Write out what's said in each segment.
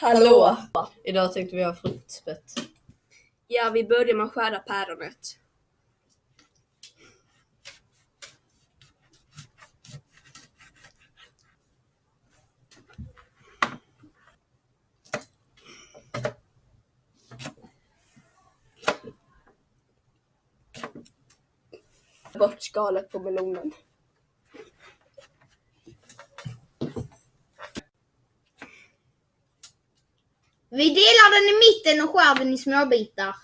Hallå! Idag tänkte vi ha fruktspett. Ja, vi börjar med att skära päronet. Bort skalet på melonen. Vi delar den i mitten och skär den i små bitar.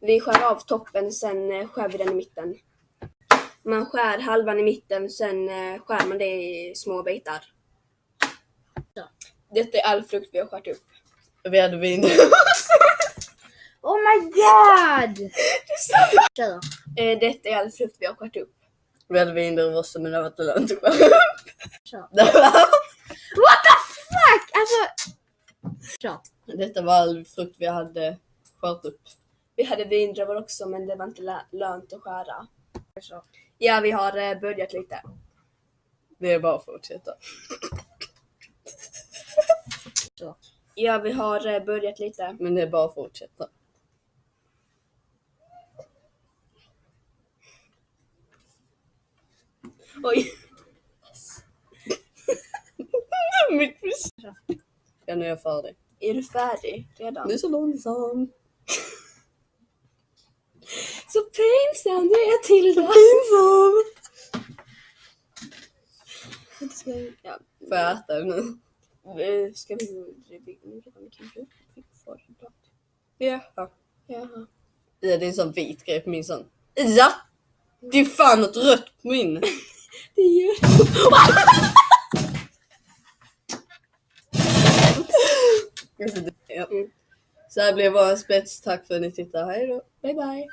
Vi skär av toppen, sen eh, skär vi den i mitten. Man skär halvan i mitten, sen eh, skär man det i små bitar. Detta är all frukt vi har skärt upp. Vi hade vin. Oh my god! Eh, Detta är all frukt vi har skärt upp. Vi hade vindruvor också men det var inte lönt att What the fuck? Alltså... Kör. Detta var all frukt vi hade skärt upp. Vi hade vindruvor också, men det var inte lö- lönt att skära. Kör. Ja, vi har eh, börjat lite. Det är bara att fortsätta. Kör. Ja, vi har eh, börjat lite. Men det är bara att fortsätta. Oj. Mitt. Ja, nu är jag färdig. Är du färdig redan? Du är så långsam. Så pinsam du är Tilda! Pinsam! Ja, Får jag äta nu? ska vi gå redan kanske? Jaha. Jaha. Ja, det är en sån vit grej på min sån. Ja! Det är fan något rött på min. Det är ju... Ja. Så här blev vår spets. Tack för att ni tittade. Hej då. Bye bye.